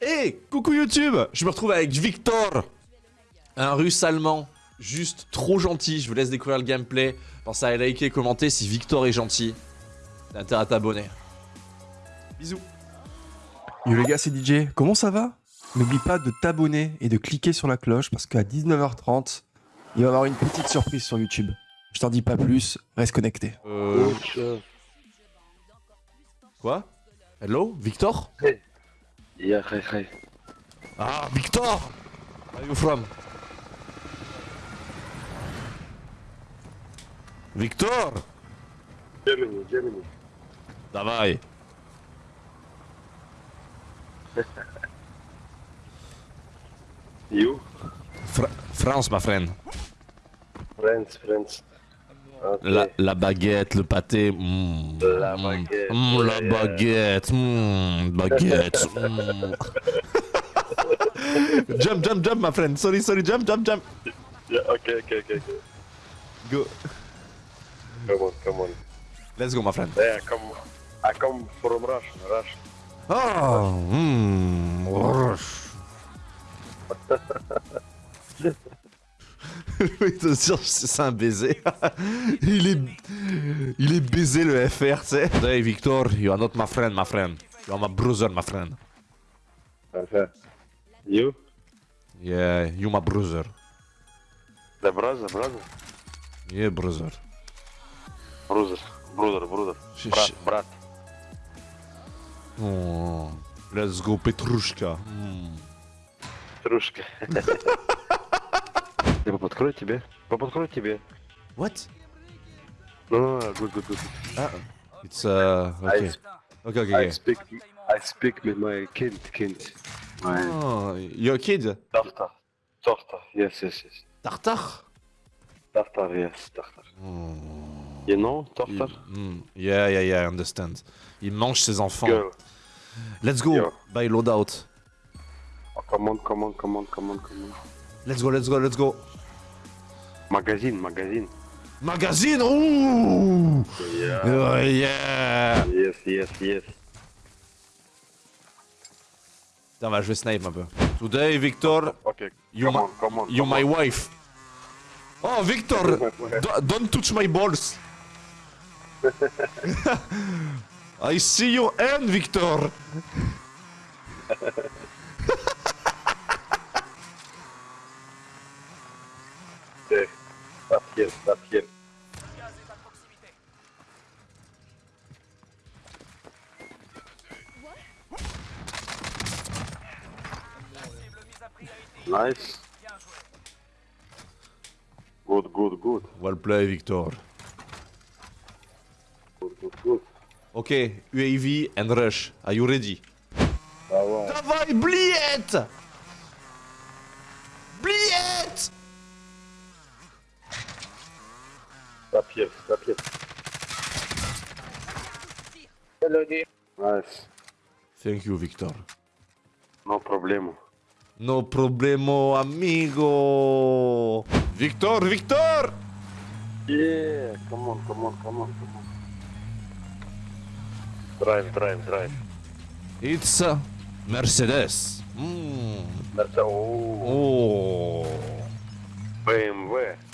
Hey, coucou YouTube Je me retrouve avec Victor Un russe allemand, juste trop gentil. Je vous laisse découvrir le gameplay. Pensez à liker et commenter si Victor est gentil. T'as intérêt à t'abonner. Bisous Yo les gars, c'est DJ. Comment ça va? N'oublie pas de t'abonner et de cliquer sur la cloche parce qu'à 19h30, il va y avoir une petite surprise sur YouTube. Je t'en dis pas plus, reste connecté. Euh... Quoi? Hello? Victor? Yeah, hi, hi. Ah, Victor Where are you from Victor Germany, Germany. Давай You? Fra France, ma friend. Friends, friends. Okay. La, la baguette, le pâté. mm, La mm, baguette, mm, la baguette. mm, baguette. jump, jump, jump, my friend. Sorry, sorry, jump, jump, jump. Yeah, okay, okay, okay, okay. Go. Come on, come on. Let's go, my friend. Yeah, come. I come from Russia, Russia. Oh, rush. c'est un baiser. il est... Il est baisé le FR, tu. Hey Victor, you are not my friend, my friend. You are my brother, my friend. Uh-huh. You? Yeah, you my brother. The brother, brother? Yeah, brother. Brother, brother, brother. Brat, brat. Oh, let's go Petrushka. Hmm. Petrushka. Я поподкрою тебе. Поподкрою тебе. What? Ну, good, good, good. Ah, it's uh, okay. I, Okay, okay, I okay. speak, I speak with my kid, kid. My Oh, your kid? daughter. Daughter, yes, yes, yes. Tartar? Daughter, yes, daughter. Oh. You know, daughter? Mm, yeah, yeah, yeah, I understand. Il mange ses enfants. Girl. Let's go, Yeah. buy loadout. Oh, come on, come on, come on, come on, come on. Let's go, let's go, let's go. Magazine, magazine. Magazine, ouh Yeah. Oh, yeah Yes, yes, yes. Putain, bah, je vais snipe un peu. Today, Victor, Okay, you, come my, on, come on. you come my on. wife. Oh, Victor! do- don't touch my balls! I see your hand, Victor! Stop here, stop here. Nice. Good, good, good. Well play, Victor. Good, good, good. Okay, UAV and rush. Are you ready? Давай. Давай, блиет! Блиет! Stop here, stop here. Nice. Thank you, Victor. No problemo. No problemo, amigo! Victor, Victor! Yeah, come on, come on, come on, come on. Drive, drive, drive. It's a Mercedes. Mm. That's a oh, Oh. BMW.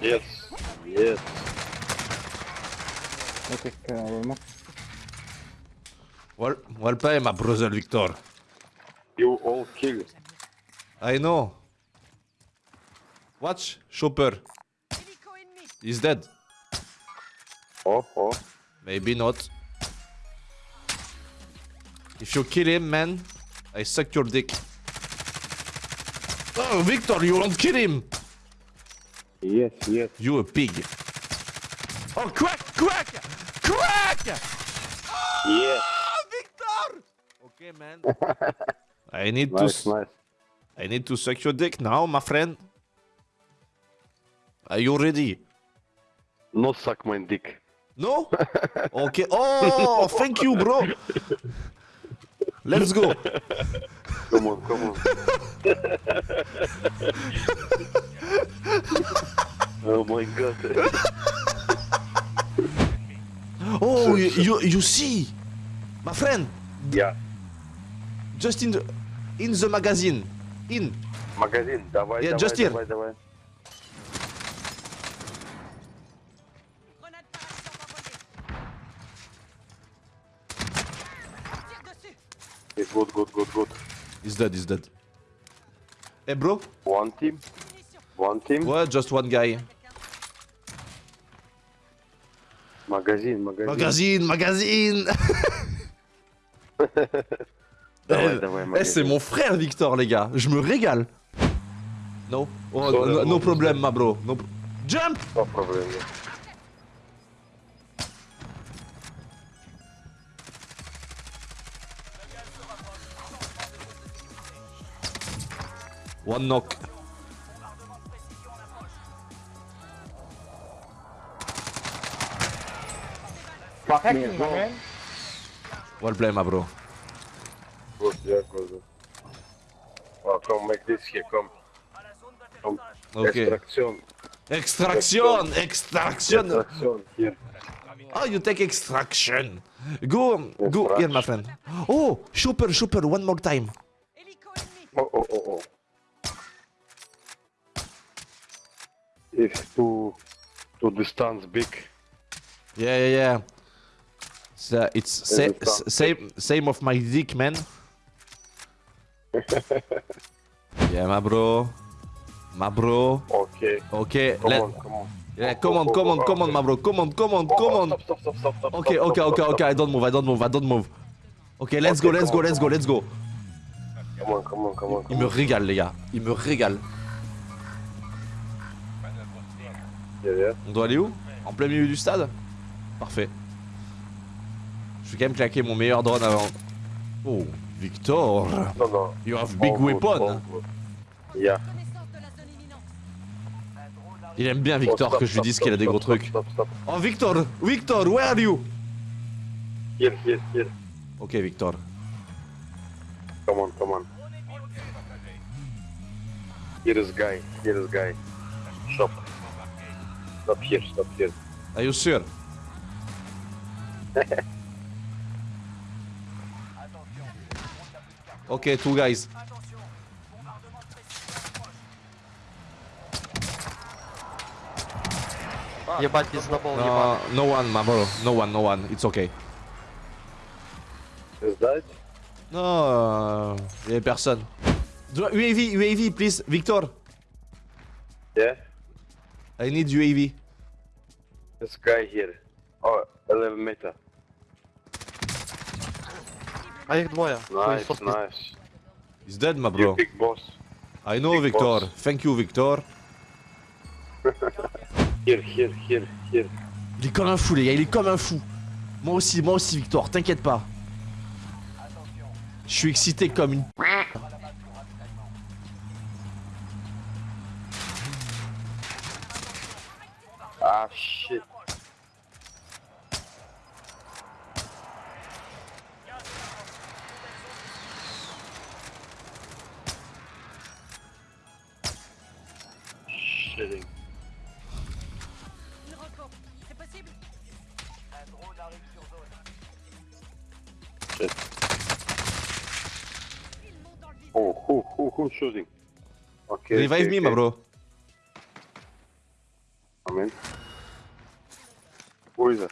Yes, yes. Ok, calma. Well, well play, my brother Victor. You all kill. I know. Watch, Chopper. He's dead. Oh, oh. Maybe not. If you kill him, man, I suck your dick. Oh, Victor, you won't kill him! Yes, yes. You a pig. Oh, crack, crack, crack! Yes. Ah, Victor! Okay, man. I need Nice, to. nice. I need to suck your dick now, my friend. Are you ready? No suck my dick. No? Okay. Oh, thank you, bro. let's go. Come on, come on. oh my god. Oh, you, you, you see, my friend, Yeah. just in the, in the magazine, in. Магазин, давай, Yeah, давай, just here. давай, давай. Good, good, good, good. He's dead, he's dead. Hey bro, One team. One team? Ouais, just one guy. Magazine, magazine. Magazine, magazine Eh, c'est mon frère Victor, les gars. Je me régale. No. Oh, oh no, ma bro. Jump No. One knock. Hacking, my man. Well play, ma bro. Good, yeah, good. good. Oh, come make this here, come. Come. Ok. Extraction. Extraction, extraction. Extraction, here. Oh, you take extraction. Go, go here, my friend. Oh, chopper, chopper, one more time. Hélico ennemi. Oh, oh, oh, oh. It's too, too distance big. Yeah, yeah, yeah. So it's sa it s- same, same of my dick, man. yeah, my bro. My bro. Okay. Okay, Come let. on, come on. Yeah, come on, come on, come on, my bro. Come on, come on, Oh, come on. Stop, stop, stop, stop. Okay, okay, okay, okay. I don't move. I don't move. I don't move. Okay, let's go, let's go, let's go, let's go. Come on, come on, come on. Il me régale, les gars. Il me régale. On doit aller où? En plein milieu du stade? Parfait. Je vais quand même claquer mon meilleur drone avant. Oh, Victor No, no. You have big good, weapon. Yeah. Imminente. Il aime bien Oh, Victor stop, que je lui dise qu'il a des gros trucs. Stop, stop. Oh Victor Victor, where are you? Here, here, here. Ok Victor. Come on, come on. Here is guy. Here is guy. Stop. Stop here. Stop here. Are you sure? Ok, two guys. Ебать, пиздобол, ебать. No, no one, my bro. No one, no one. It's okay. Is that? Non, il y a personne. Do- UAV, UAV, please. Victor, Yeah. I need UAV. This guy here. Oh, 11 meter. А их двое. Nice, Хуесос, nice. He's dead, my You bro. big boss. I know, big Victor. boss. Thank you, Victor. Here, here, here, here. Il est comme un fou, les gars. Il est comme un fou. Moi aussi, moi aussi, Victor. T'inquiète pas. Je suis excité comme une. Ah, shit. Okay. Revive okay, me, my okay. bro. Come in. Who is it?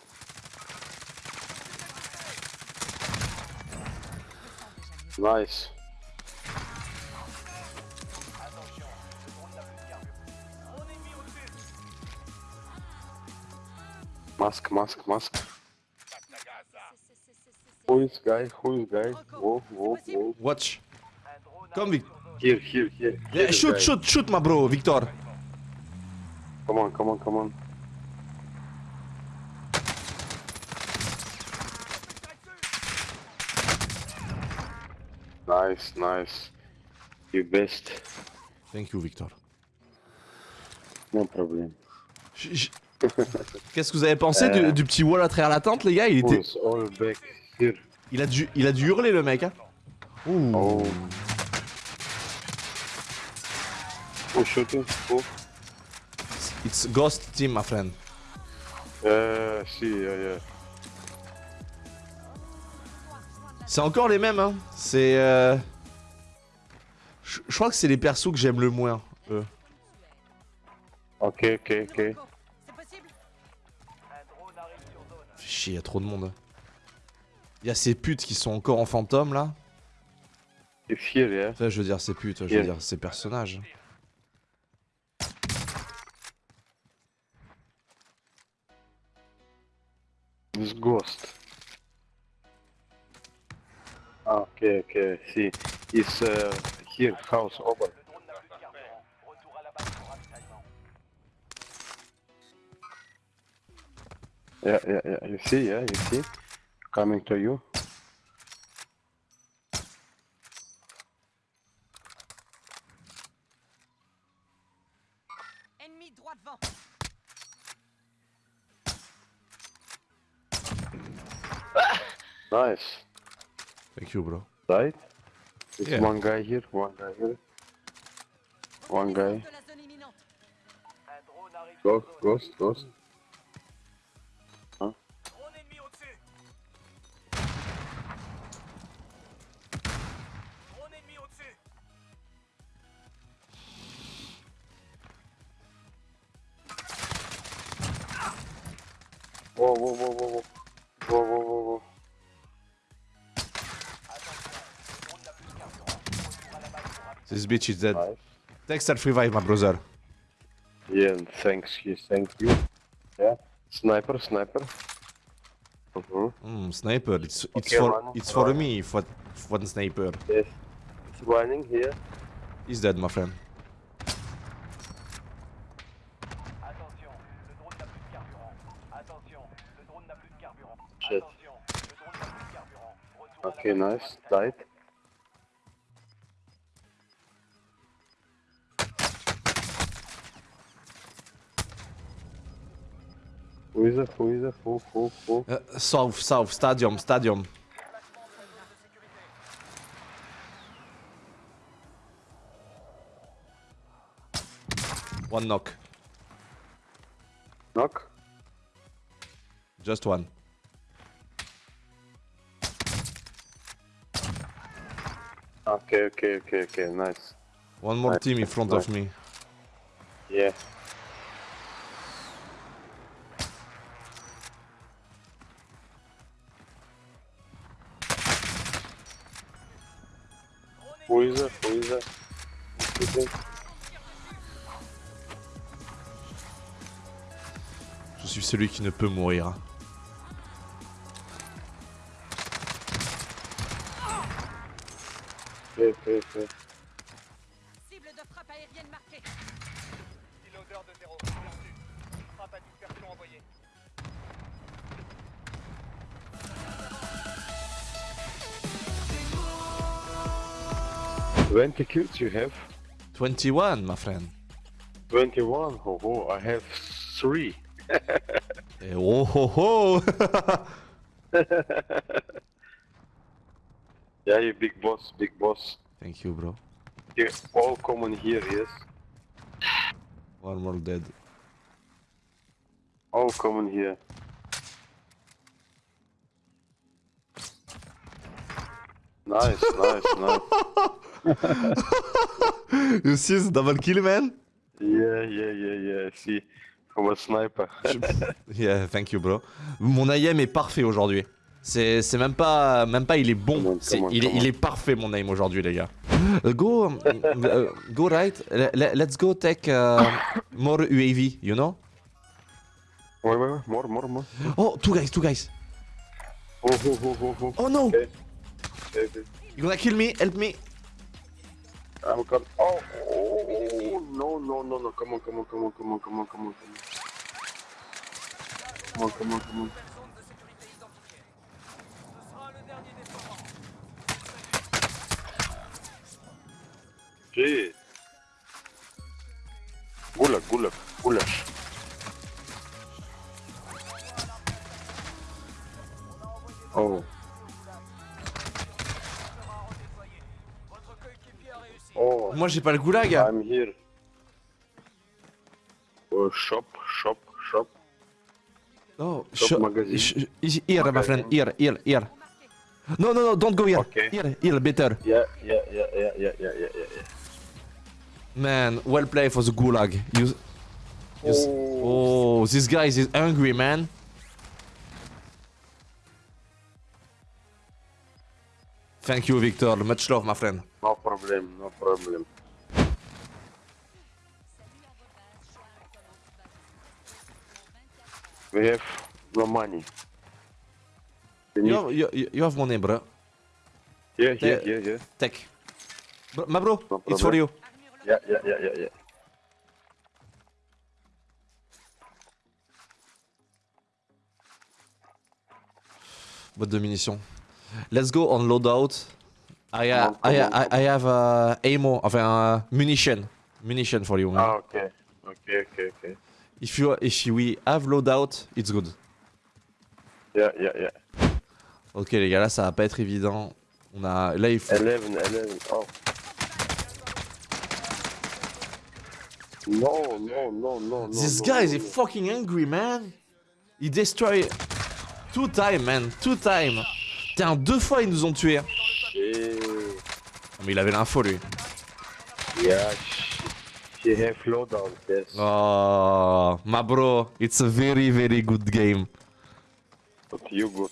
Nice. Mask, mask, mask. Who is guy? Who is guy? Whoa, whoa, whoa. Watch. Come, Vic. Here, here, here. Shoot, shoot, shoot, my bro, Victor. Come on, come on, come on. Nice, nice. You best. Thank you, Victor. No problem. Qu'est-ce que vous avez pensé du, Euh. du petit wall à travers la tente, les gars? Il, était... Il, a dû, il a dû hurler, le mec. Hein Ouh. Oh. Who's shooting? Who? It's Ghost Team, my friend. Yeah, I see, yeah, yeah. C'est encore les mêmes, hein. C'est. euh, Je crois que c'est les persos que j'aime le moins. eux. Ok, ok, ok. C'est Fait chier, y a trop de monde. Il y a ces putes qui sont encore en fantôme là. Here, yeah. Enfin, je veux dire ces putes, je veux Yeah. dire ces personnages. This ghost. Ah, okay, okay, see. It's uh, here, house open. Yeah, yeah, yeah, you see, yeah, you see. Coming to you. Nice. Thank you, bro. Right? It's Yeah. one guy here, one guy here. One guy. De la zone. Ghost, ghost, ghost. This bitch is dead. Nice. Thanks that revive, my brother. Yeah, thanks, yes, thank you. Yeah. Sniper, sniper. Mm-hmm. Hmm, sniper. It's it's Okay, for man. it's for Alright. me. For for the sniper. Yes. It's running here. He's dead, my friend. Attention, le drone n'a Who is it? Who is it? Who, who, who? Uh, south, south, stadium, stadium. One knock, Knock? just one. Okay, okay, okay, okay, nice. One more Nice, team in front of me. Yeah. Is it? Who's shooting? Je suis celui qui ne peut mourir. Cible de frappe aérienne marquée. Piloteur de zéro. Perdu. Frappe à dispersion envoyée. Twenty kills you have? 21, my friend. Twenty-one. Oh, oh, I have three. Eh, oh ho ho Yeah, you big boss, big boss. Thank you, bro. You all common here, yes? One more dead. All common here. Nice, nice, nice. You see the double kill, man? Yeah, yeah, yeah, yeah. See, from a sniper. Yeah, thank you, bro. Mon aim est parfait aujourd'hui. C'est même pas même pas il est bon, Come on, come on, il, est, il est parfait mon aim aujourd'hui les gars. Uh, go uh, go right. Le- let's go take uh, more UAV, you know? wait, wait, wait. More, more, more. Oh, two guys, two guys. Oh, oh, oh, oh, oh. Oh no. Okay. Okay, gonna kill me? Help me. I'm coming. Oh, oh, oh, no, no, no, no. Come on, come on, come on, come on, come on, come on, come on. Come on, come on, come. Gulag, gulag, gulag. Oh. Moi j'ai pas le goulag. I'm here. Oh, shop, shop, shop. Oh, Shop shop- magazine. sh- sh- here, my friend. Here, here, here. No, no, no, don't go here. Okay. Here, here, better. Yeah, yeah, yeah, yeah, yeah, yeah, yeah, yeah. Man, well played for the gulag. You. Oh. oh, this guy is hungry, man. Thank you, Victor. Much love, my friend. No problem, no problem. We have no money. You have, you, you have money, bro. Yeah, yeah, yeah, yeah. Take. Bro, my bro, No it's for you. Yeah, yeah, yeah, yeah, yeah. Boîte de munitions. Let's go on loadout. I, uh, on, I, I, I have uh, ammo, enfin uh, munition. Munition for you, man. Ah, okay. Okay, okay, okay. If you if we have loadout, it's good. Yeah, yeah, yeah. Ok les gars, là ça va pas être évident. On a là il faut 11, 11. Oh. No, no, no, no, no. This no, guy no, is no. fucking angry, man. He destroy two time, man, two time. Putain, deux fois ils nous ont tués. Shit. Mais il avait l'info lui. Yeah, she, have loadout, yes. Oh, my bro, it's a very very good game. But you good.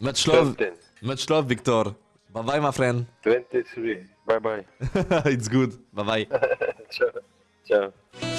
Much love, 10, much love, Victor. Bye bye, my friend. 23. Bye bye. it's good. Bye bye. Ciao. Ciao.